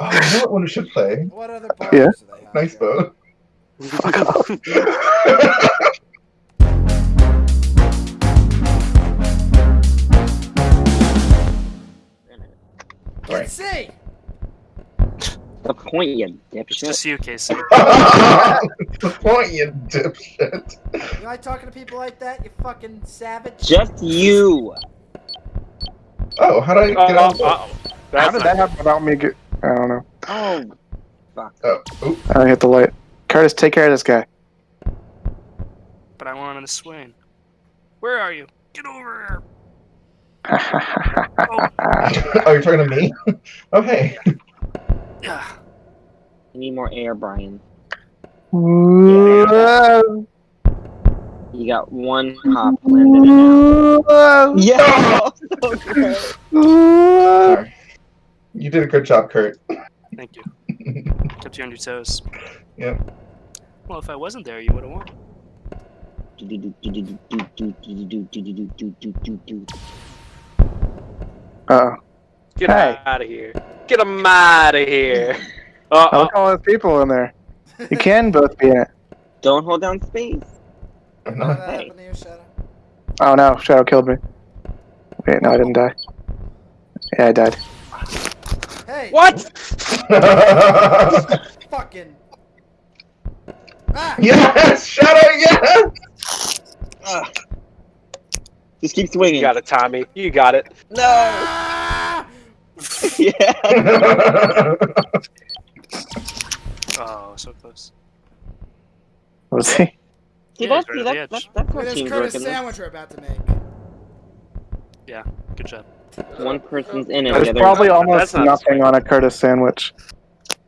Oh, you know what one we should play? What other bars Yeah. do they have? Nice here? boat. Fuck off. Right. See, The point, you It's dipshit. just you, Casey. the point, you dipshit. you like talking to people like that? You fucking savage. Just you. Oh, how did I get oh, on? Oh, oh. How did that happen without me? Get, I don't know. Oh, fuck. oh, oop. I hit the light. Curtis, take care of this guy. But I want him to swing. Where are you? Get over here. oh, you're talking to me? Oh, hey. Yeah. You need more air, Brian. Whoa. You got one hop landed in Yeah! so Sorry. You did a good job, Kurt. Thank you. Kept you on your toes. Yep. Well, if I wasn't there, you would have won. Uh-oh. Get Hey. out of here. Get him out of here. Uh, Oh, look at all those people in there. You can both be in it. Don't hold down space. I'm What not. happened to you, Oh no, Shadow killed me. Wait, no, I didn't die. Yeah, I died. Hey, what? fucking. Ah! yes! Shadow, yes! Ugh. Just keep You swinging. got it, Tommy. You got it. No! Ah! yeah! Oh, so close. What was he? See, Yeah, that's, he's see, right at that's, the that's, that's Look how at this teams Curtis work in this. sandwich we're about to make. Good job. One person's in it, There's the probably That's almost not nothing on a Curtis sandwich.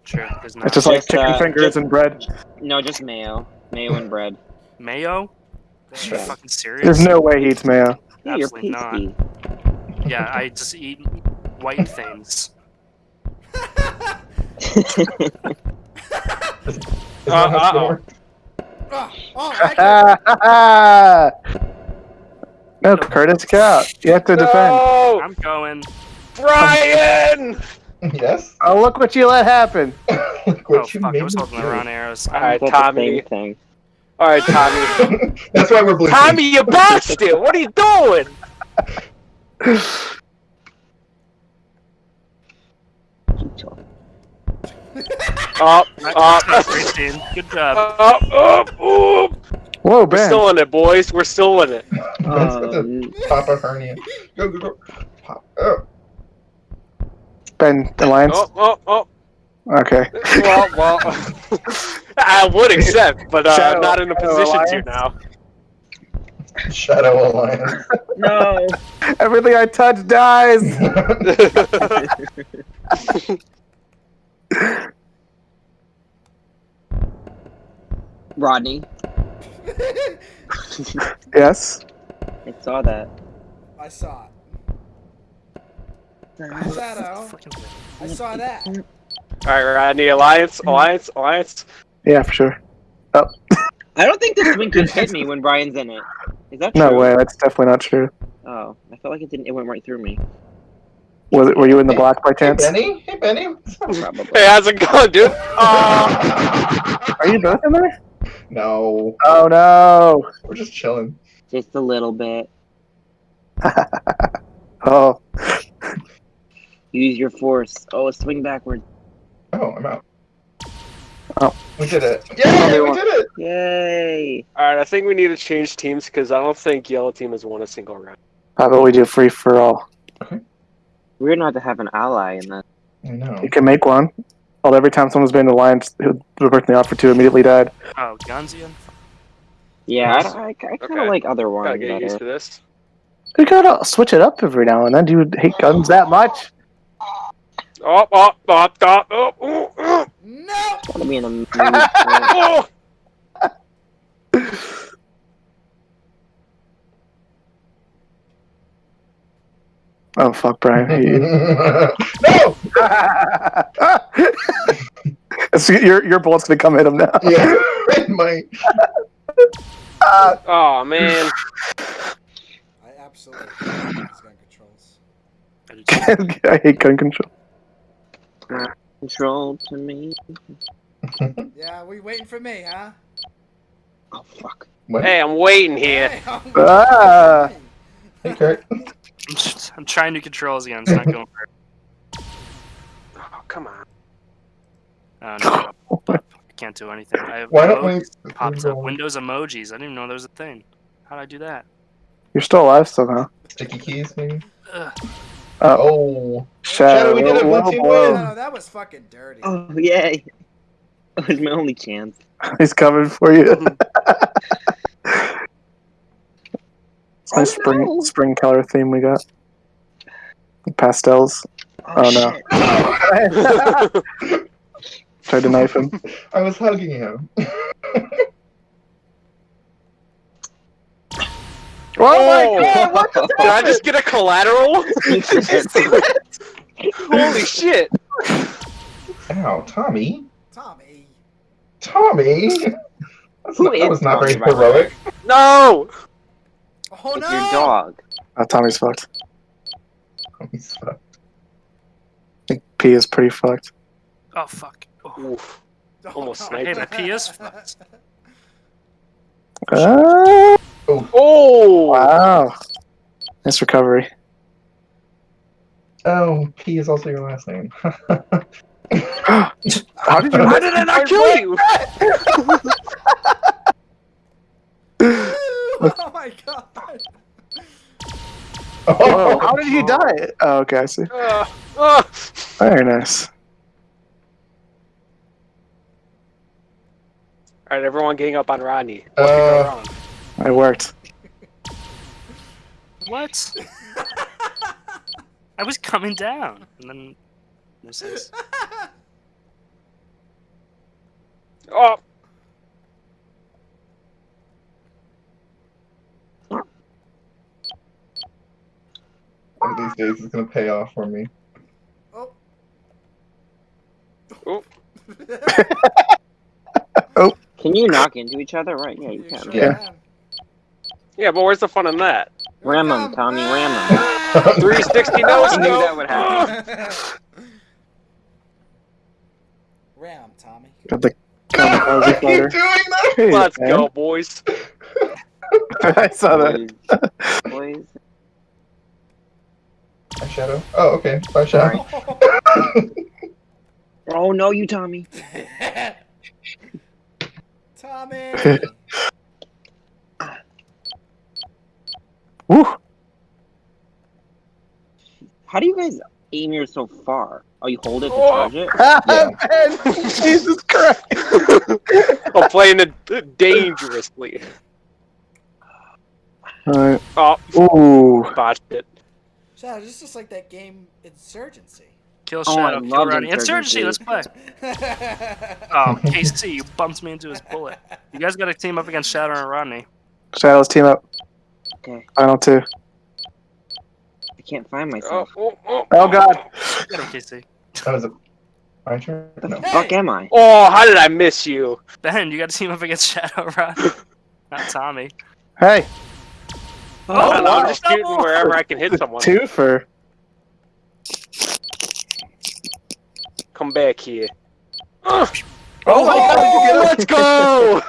True. There's not It's just like Just, chicken uh, fingers just- and bread. No, just mayo. Mayo and bread. mayo. Are you fucking serious? There's no way he eats mayo. Yeah, Absolutely not. Yeah, I just eat white things. Uh, that how it's gonna uh-oh. Oh, oh, I no, Curtis, get out. You have to defend. No! I'm going. Brian! Yes? Oh, look what you let happen. Look what oh you fuck! made I was holding the wrong arrows. All right, Tommy. thing. All right, Tommy. That's why we're blue. Tommy, you bastard! What are you doing? Keep talking. Up, up, That's great, team. Good job. up, up, up. Whoa, We're Ben. still in it, boys. We're still in it. That's got the Um, pop hernia. Go, go, go. Pop. Oh. Ben, Alliance. Oh, oh, oh. Okay. Well, well. I would accept, but uh, Shadow- I'm not in a Shadow position to now. Shadow Alliance. no. Everything I touch dies. Rodney, yes. I saw that. I saw it. Shadow, Freaking- I saw that. All right, Rodney. Alliance, alliance, alliance. Yeah, for sure. Oh. I don't think this swing can hit me when Brian's in it. Is that true? No way. That's definitely not true. Oh, I felt like it didn't. It went right through me. Was it? Were you in the black by Hey, chance? Benny? Hey, Benny? Hey, how's it going, dude? Oh, Are you both in there? No. Oh no. We're just chilling. Just a little bit. Oh. Use your force. Oh, swing backwards. Oh, I'm out. Oh. We did it. Yeah, we won. did it. Yay! all right. I think we need to change teams because I don't think yellow team has won a single round. How about we do free for all? Okay. Weird not to have an ally in that. I know. You can make one. Although every time someone's been in the alliance, who the person they offered to immediately died. Oh, Gonzian. Yeah, I, Nice. don't- I, I kind of Okay. like other Gotta ones get used to this. You gotta switch it up every now and then. Do you hate guns that much? Oh, oh, oh, oh, oh, oh, oh, No! Gotta be in a mood for it. oh. Oh fuck, Brian. I hate you. no! So your your bullet's gonna come hit him now. Yeah, it might. Oh man. I absolutely hate these gun controls. I did too. I hate gun control. Control to me. Yeah, we waiting for me, huh? Oh fuck. What? Hey, I'm waiting here. Hey, I'm Ah. waiting Hey, Kurt. I'm, just- I'm trying new controls again. It's not going for it. Oh, come on. Oh no. I can't do anything. I have Why don't we? emojis popped up. Windows emojis. I didn't even know there was a thing. How did I do that? You're still alive somehow. Sticky keys, maybe? Ugh. Uh, oh, Oh. Shadow. we did it, low team win. No, that was fucking dirty. Oh yay! That was my only chance. He's coming for you. It's Oh, nice spring no. spring color theme we got. Pastels. Oh, oh no. shit. Tried to knife him. I was hugging him. Oh, my oh. God, Did I just get a collateral? Holy shit! Ow, Tommy. Tommy. Tommy. That's Who not, that is was not Tommy, very by the way? heroic. No! Oh It's no! your dog. Oh, Tommy's fucked. Tommy's fucked. I think P is pretty fucked. Oh fuck. Oh. Oof. Oh, Almost no. sniped Hey, the P is fucked. Ah. Oh, Oh! wow. Nice recovery. Oh, P is also your last name. How did you How did I not kill you? oh my god. Whoa, how did he die? Oh, okay, I see. Uh, uh. Very nice. Alright, everyone getting up on Rodney. What could go Uh, wrong? It worked. What? I was coming down, and then this is. Oh! one of these days it's gonna pay off for me. oh. Oh. Oh. Can you knock into each other? Right? Yeah, you You can. sure Yeah. Can. Yeah, but where's the fun in that? Ram 'em, Welcome Tommy, ram back. 360 no I knew that would happen. Ram, Tommy. Got the I kamikaze keep fighter. doing that! Hey, Let's man. go, boys. I saw that. Boys. Boys. My shadow. Oh, okay. Bye, shadow. Oh no, you Tommy. Tommy. Woo! How do you guys aim yours so far? Oh, you hold it to Oh. charge it? Ah, yeah. Man, Jesus Christ! I'm playing it uh, dangerously. Alright. Oh, Ooh. botched it. Shadow, this is just like that game Insurgency. Kill Oh, Shadow, kill loved Rodney. Insurgency, Insurgency. let's play. Oh, KC, you bumped me into his bullet. You guys gotta team up against Shadow and Rodney. Shadows team up. Okay. Final two. I can't find Oh, myself. oh, oh. Oh, oh god. Get him, KC. That was a. My turn? What the No. fuck am I? Oh, how did I miss you? Ben, you gotta team up against Shadow Rodney. Not Tommy. Hey, Oh, no, I'm just oh, shooting wherever I can hit someone. two for. Come back here. Oh, Oh my god, did let's go!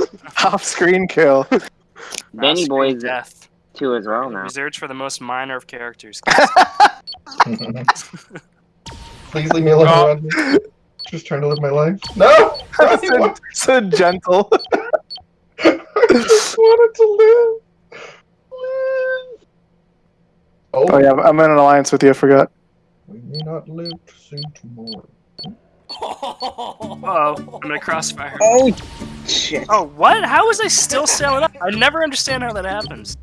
Off screen kill. Benny Off-screen Boy's death. Two as well now. Reserved for the most minor of characters. Please leave me alone, Oh. Rodney. Just trying to live my life. No! So, so gentle. I just wanted to live. Live. Oh, Oh yeah, I'm in an alliance with you. I forgot. we may not live to see tomorrow. Oh, I'm in a crossfire. Oh, shit. Oh, what? How was I still sailing up? I never understand how that happens.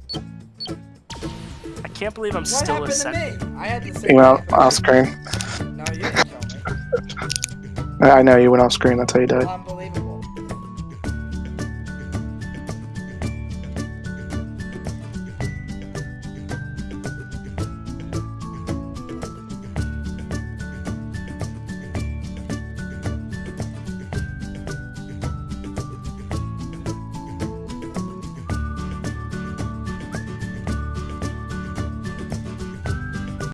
I can't believe I'm What still a second. I had the You same. went off, thing. off screen. No, you didn't kill me. I I know you went off screen. That's how you died. Well, I'm